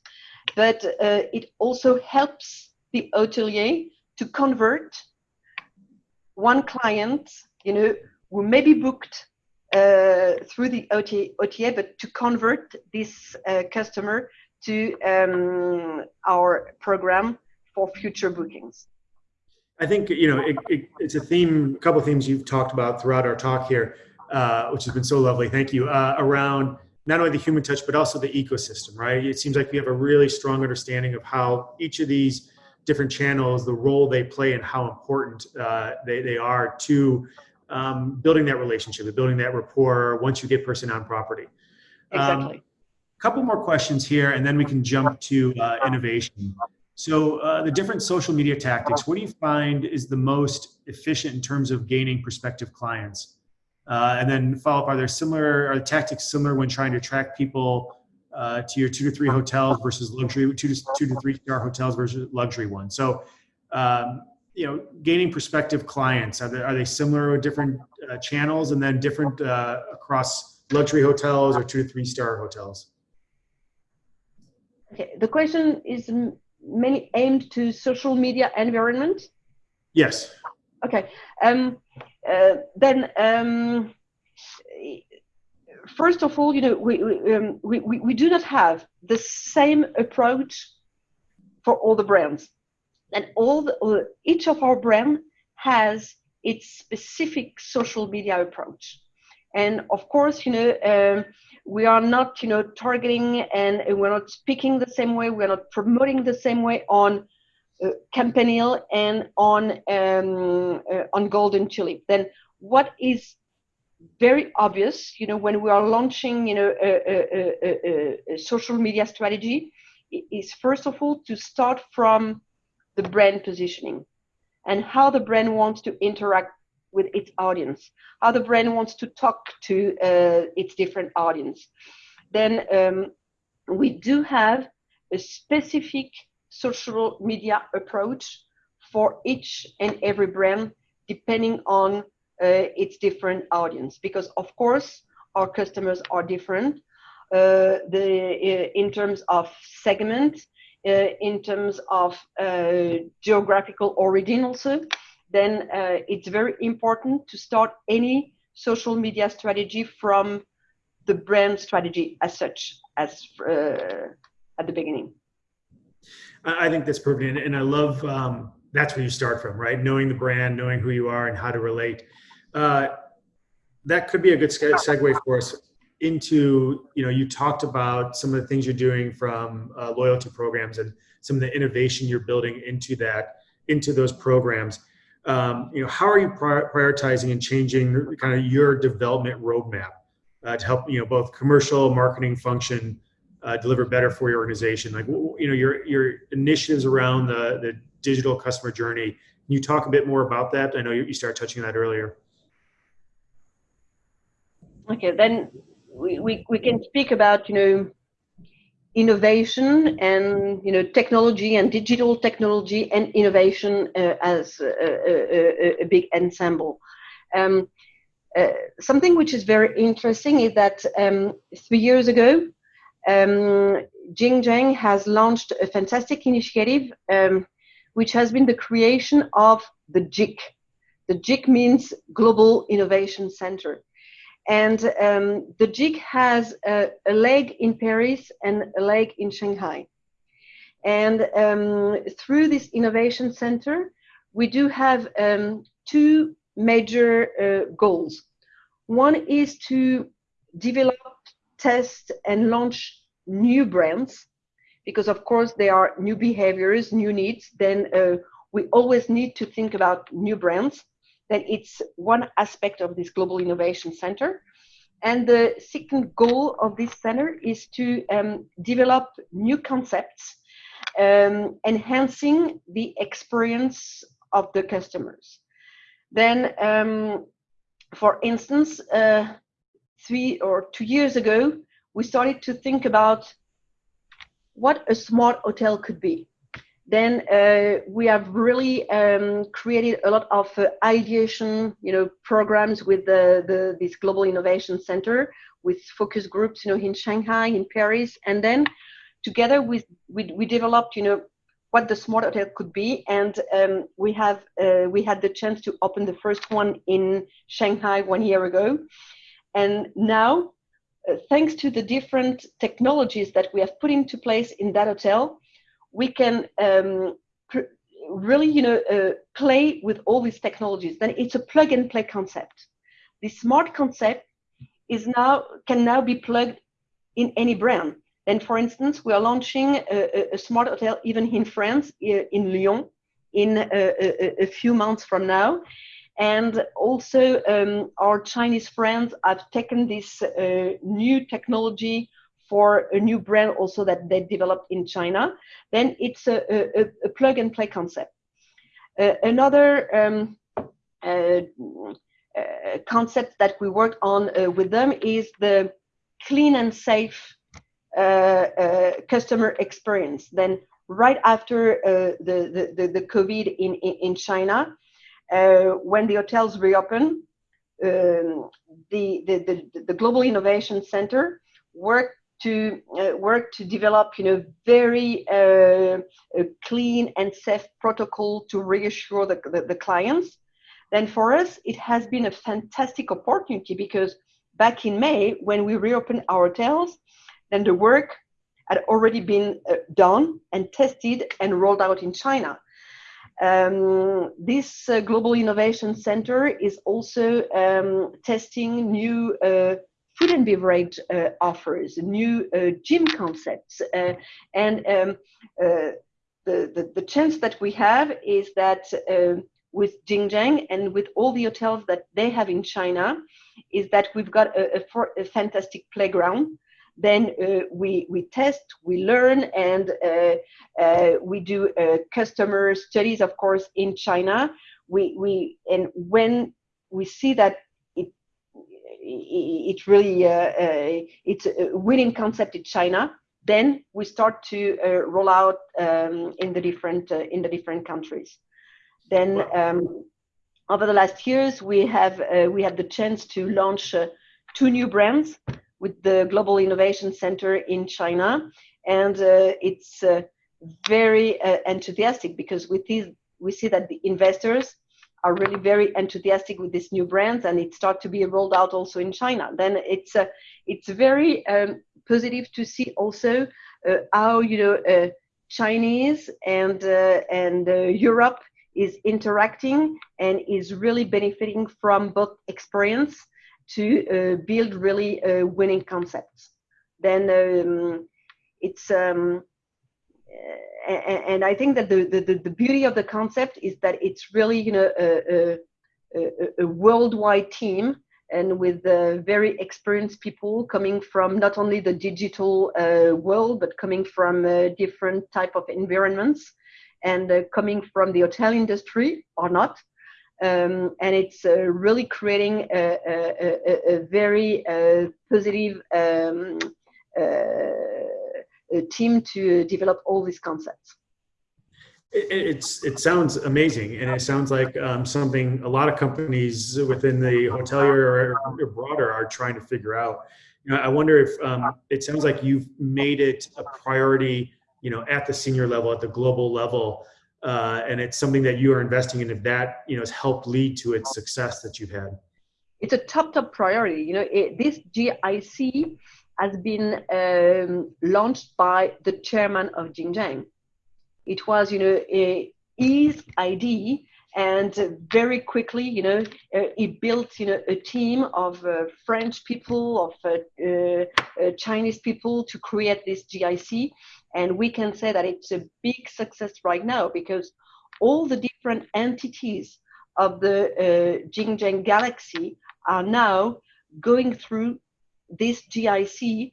but it also helps the hotelier to convert one client, you know, who may be booked uh, through the OTA, OTA, but to convert this uh, customer to um, our program for future bookings. I think you know it, it, it's a theme, a couple of themes you've talked about throughout our talk here, uh, which has been so lovely. Thank you. Uh, around not only the human touch but also the ecosystem, right? It seems like we have a really strong understanding of how each of these different channels, the role they play, and how important uh, they they are to um, building that relationship, building that rapport once you get person on property. Exactly. Um, couple more questions here, and then we can jump to uh, innovation. So uh, the different social media tactics, what do you find is the most efficient in terms of gaining prospective clients? Uh, and then follow up, are there similar, are the tactics similar when trying to attract people uh, to your two to three hotels versus luxury, two to, two to three star hotels versus luxury ones? So, um, you know, gaining prospective clients, are they, are they similar or different uh, channels and then different uh, across luxury hotels or two to three star hotels? Okay, the question is mainly aimed to social media environment? Yes. Okay. Um, uh, then, um, first of all, you know, we, um, we, we, we do not have the same approach for all the brands. and all the, each of our brand has its specific social media approach. And of course, you know, um, we are not, you know, targeting and we're not speaking the same way. We're not promoting the same way on uh, Campanile and on um, uh, on Golden Tulip. Then what is very obvious, you know, when we are launching, you know, a, a, a, a, social media strategy, is first of all to start from the brand positioning and how the brand wants to interact with its audience, how the brand wants to talk to uh, its different audience. Then um, we do have a specific social media approach for each and every brand, depending on uh, its different audience. Because of course our customers are different uh, the uh, in terms of segment in terms of geographical origin also then it's very important to start any social media strategy from the brand strategy as such as uh, at the beginning. I think that's perfect, and I love um, that's where you start from, right? Knowing the brand, knowing who you are, and how to relate. Uh, that could be a good segue for us into you know you talked about some of the things you're doing from uh, loyalty programs and some of the innovation you're building into that into those programs um, you know how are you prioritizing and changing kind of your development roadmap uh, to help you know both commercial marketing function uh, deliver better for your organization? Like you know your your initiatives around the the digital customer journey. Can you talk a bit more about that? I know you, started touching on that earlier. Okay, then we, we, we can speak about, you know, innovation and, you know, technology and digital technology and innovation uh, as a, a, a, big ensemble. Um, uh, something which is very interesting is that um, three years ago, um, Jin Jiang has launched a fantastic initiative, um, which has been the creation of the GIC. The GIC means Global Innovation Center. And um, the GIC has a, a, leg in Paris and a leg in Shanghai. And um, through this innovation center, we do have um, two major uh, goals. One is to develop, test, and launch new brands, because of course there are new behaviors, new needs. Then uh, we always need to think about new brands that it's one aspect of this Global Innovation Center. And the second goal of this center is to um, develop new concepts, um, enhancing the experience of the customers. Then, um, for instance, uh, three or two years ago, we started to think about what a smart hotel could be then uh, we have really um, created a lot of uh, ideation, you know, programs with the, the, this global innovation center with focus groups, you know, in Shanghai, in Paris, and then together with we, we developed, you know, what the smart hotel could be, and um, we have uh, we had the chance to open the first one in Shanghai one year ago, and now, uh, thanks to the different technologies that we have put into place in that hotel we can um, really, you know, uh, play with all these technologies. Then it's a plug and play concept. The smart concept is now can now be plugged in any brand. And for instance, we are launching a, a smart hotel even in France, in Lyon, in a, a, few months from now. And also, um, our Chinese friends have taken this uh, new technology for a new brand also that they developed in China, then it's a, a, a plug and play concept. Uh, another um, uh, uh, concept that we worked on uh, with them is the clean and safe uh, uh, customer experience. Then right after the, the, the, COVID in, in, in China, when the hotels reopen, um, the, the, the, the Global Innovation Center worked to uh, work to develop, you know, very uh, clean and safe protocol to reassure the, the, the, clients. Then for us, it has been a fantastic opportunity because back in May, when we reopened our hotels, then the work had already been uh, done and tested and rolled out in China. Um, this uh, Global Innovation Center is also um, testing new uh, food and beverage uh, offers, new uh, gym concepts. Uh, and um, uh, the, the, the, chance that we have is that with Jin Jiang and with all the hotels that they have in China, is that we've got a, a, a fantastic playground then uh, we, we test, we learn, and uh, we do customer studies, of course, in China. We, we, and when we see that it, really, uh, uh, it's a winning concept in China, then we start to roll out um, in the different, in the different countries. Then um, over the last years, we have, we had the chance to launch two new brands with the Global Innovation Center in China. And uh, it's uh, very uh, enthusiastic because with these, we see that the investors are really very enthusiastic with these new brands and it starts to be rolled out also in China. Then it's, uh, it's very um, positive to see also uh, how, you know, uh, Chinese and, and Europe is interacting and is really benefiting from both experience to uh, build really uh, winning concepts. Then um, it's um, and, I think that the, the, the beauty of the concept is that it's really you know a, a, a worldwide team and with uh, very experienced people coming from not only the digital uh, world but coming from uh, different type of environments and uh, coming from the hotel industry or not. Um, and it's uh, really creating a, a, a very uh, positive um, uh, team to develop all these concepts. It, it's it sounds amazing, and it sounds like um, something a lot of companies within the hotelier or, or, broader are trying to figure out. You know, I wonder if um, it sounds like you've made it a priority, you know, at the senior level, at the global level, uh, and it's something that you are investing in if that you know has helped lead to its success that you've had it's a top top priority you know it, this gic has been um, launched by the chairman of Jin Jiang. It was, you know, a, his idea, and very quickly, you know, uh, he built, you know, a team of uh, French people, of uh, uh, Chinese people to create this GIC, and we can say that it's a big success right now because all the different entities of the uh, Jin Jiang Galaxy are now going through this GIC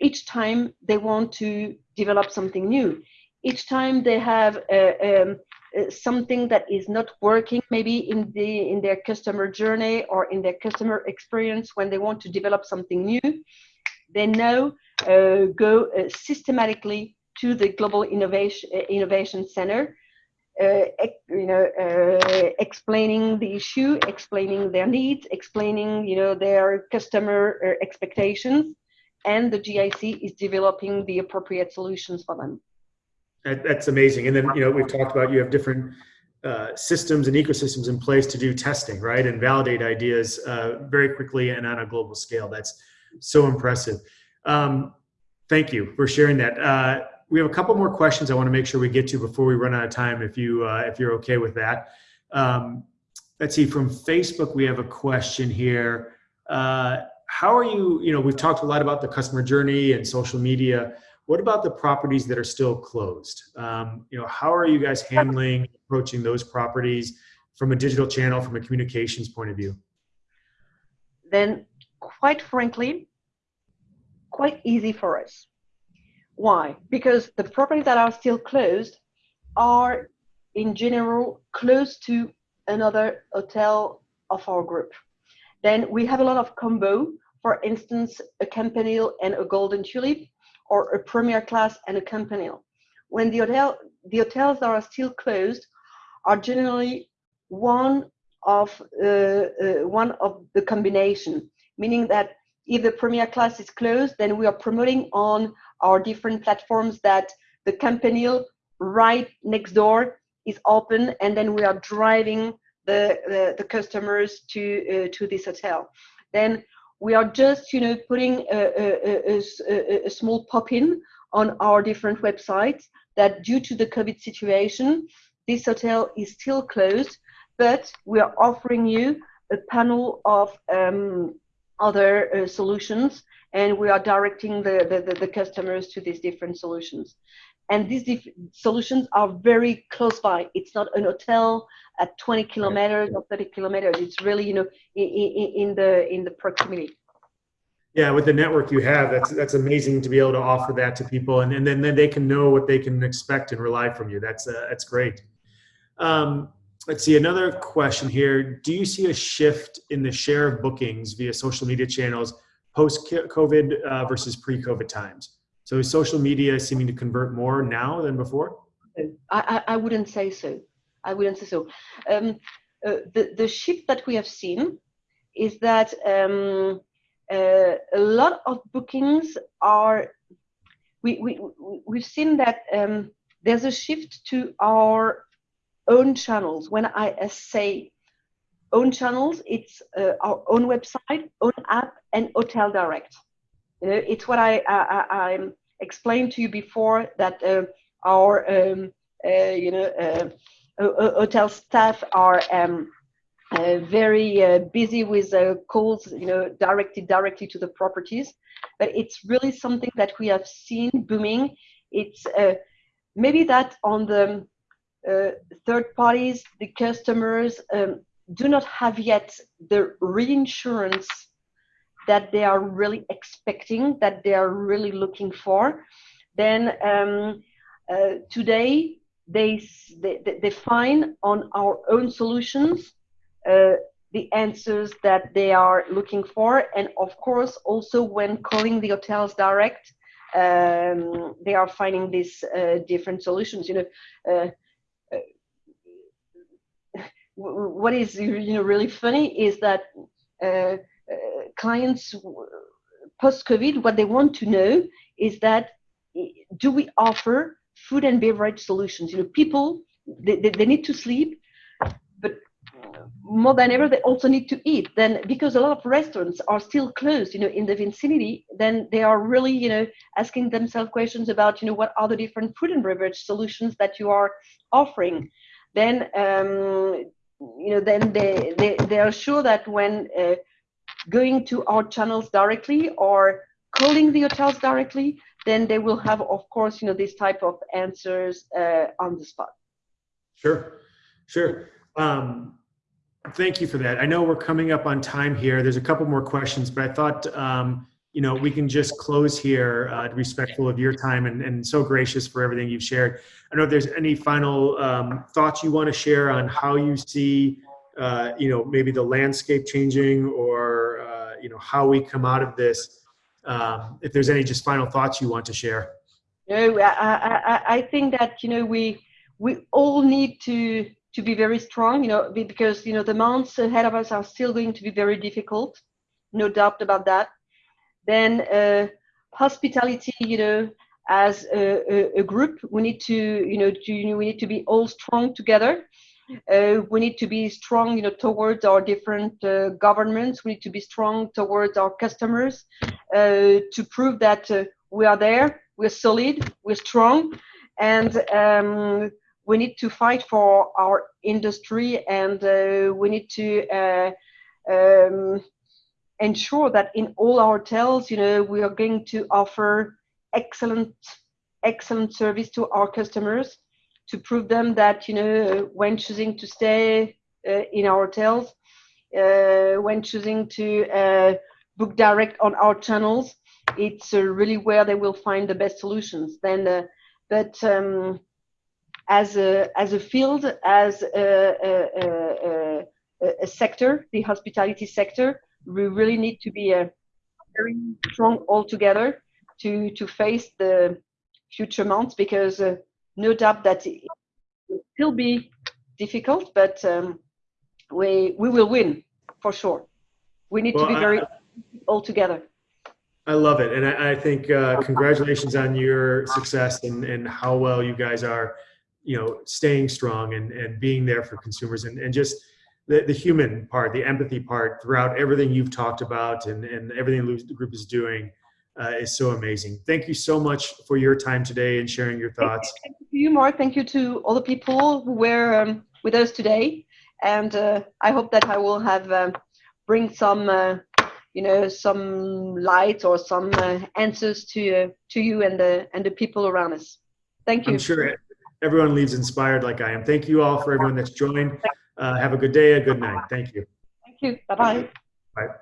each time they want to develop something new. Each time they have uh, um, uh, something that is not working maybe in the in their customer journey or in their customer experience when they want to develop something new they now uh, go uh, systematically to the Global Innovation, uh, Innovation Center, you know, explaining the issue, explaining their needs, explaining, you know, their customer expectations, and the GIC is developing the appropriate solutions for them. That, that's amazing. And then, you know, we've talked about you have different uh, systems and ecosystems in place to do testing, right, and validate ideas uh, very quickly and on a global scale. That's so impressive. Um, thank you for sharing that. Uh, we have a couple more questions I want to make sure we get to before we run out of time. If you uh, if you're okay with that. Um, let's see. From Facebook, we have a question here. Uh, how are you? You know, we've talked a lot about the customer journey and social media. What about the properties that are still closed? Um, you know, how are you guys handling approaching those properties from a digital channel, from a communications point of view? Then, quite frankly, quite easy for us. Why? Because the properties that are still closed are in general close to another hotel of our group. Then we have a lot of combo, for instance, a Campanile and a Golden Tulip, or a Première Classe and a Campanile. When the hotel, the hotels that are still closed are generally one of uh, uh, one of the combination, meaning that if the Première Classe is closed, then we are promoting on our different platforms that the Campanile right next door is open, and then we are driving the the, the customers to uh, to this hotel. Then we are just you know putting a, a, a, a small pop-in on our different websites that due to the COVID situation, this hotel is still closed, but we are offering you a panel of um, other uh, solutions and we are directing the, the, the, customers to these different solutions. And these solutions are very close by. It's not an hotel at 20 kilometers or 30 kilometers. It's really, you know, in, in, in the in the proximity. Yeah, with the network you have, that's that's amazing to be able to offer that to people, and, and then, then they can know what they can expect and rely from you. That's uh, that's great. Um, let's see another question here. Do you see a shift in the share of bookings via social media channels post COVID uh, versus pre COVID times? So is social media seeming to convert more now than before? I, I, wouldn't say so. I wouldn't say so. Um, uh, the, the shift that we have seen is that um, uh, a lot of bookings are, we, we, we've seen that um, there's a shift to our own channels. When I say own channels, it's uh, our own website, own app, and Hotel Direct. You know, it's what I, I, I explained to you before that uh, our um, uh, you know uh, hotel staff are um, uh, very uh, busy with calls, you know, directed directly to the properties. But it's really something that we have seen booming. It's maybe that on the third parties, the customers um, do not have yet the reinsurance that they are really expecting, that they are really looking for. Then um, uh, today they, they, they find on our own solutions uh, the answers that they are looking for. And of course, also when calling the hotels direct, um, they are finding these uh, different solutions. You know, uh, uh what is you know really funny is that uh, uh, clients post COVID, what they want to know is that do we offer food and beverage solutions? You know, people they, they, they need to sleep, but more than ever they also need to eat then because a lot of restaurants are still closed you know in the vicinity then they are really you know asking themselves questions about you know what are the different food and beverage solutions that you are offering then um, you know then they, they they are sure that when uh, going to our channels directly or calling the hotels directly then they will have of course you know this type of answers uh, on the spot sure sure um, Thank you for that. I know we're coming up on time here. There's a couple more questions, but I thought, um, you know, we can just close here, uh, respectful of your time and, and so gracious for everything you've shared. I don't know if there's any final um, thoughts you want to share on how you see, uh, you know, maybe the landscape changing or, uh, you know, how we come out of this. Um, if there's any just final thoughts you want to share. No, I, I, I think that, you know, we, we all need to to be very strong, you know, because you know the months ahead of us are still going to be very difficult, no doubt about that. Then uh, hospitality, you know, as a, a, a, group, we need to, you know, to, we need to be all strong together. Uh, we need to be strong, you know, towards our different uh, governments. We need to be strong towards our customers uh, to prove that uh, we are there, we're solid, we're strong, and um, we need to fight for our industry and uh, we need to um, ensure that in all our hotels, you know, we are going to offer excellent, excellent service to our customers to prove them that, you know, when choosing to stay uh, in our hotels, uh, when choosing to uh, book direct on our channels, it's uh, really where they will find the best solutions. Then, but um, as a, as a field, as a, a, a, a sector, the hospitality sector, we really need to be a very strong all together to, to face the future months because uh, no doubt that it will still be difficult, but um, we, we will win for sure. We need well, to be very I, all together. I love it. And I, I think uh, congratulations on your success and, and how well you guys are you know staying strong and and being there for consumers and and just the, the human part the empathy part throughout everything you've talked about and and everything the group is doing uh, is so amazing. Thank you so much for your time today and sharing your thoughts. Thank you Mark. Thank you to all the people who were um, with us today. And uh, I hope that I will have um, bring some, uh, you know, some light or some uh, answers to uh, to you and the and the people around us. Thank you. I'm sure everyone leaves inspired like I am. Thank you all for everyone that's joined. Uh, have a good day, a good night. Thank you. Thank you. Bye bye.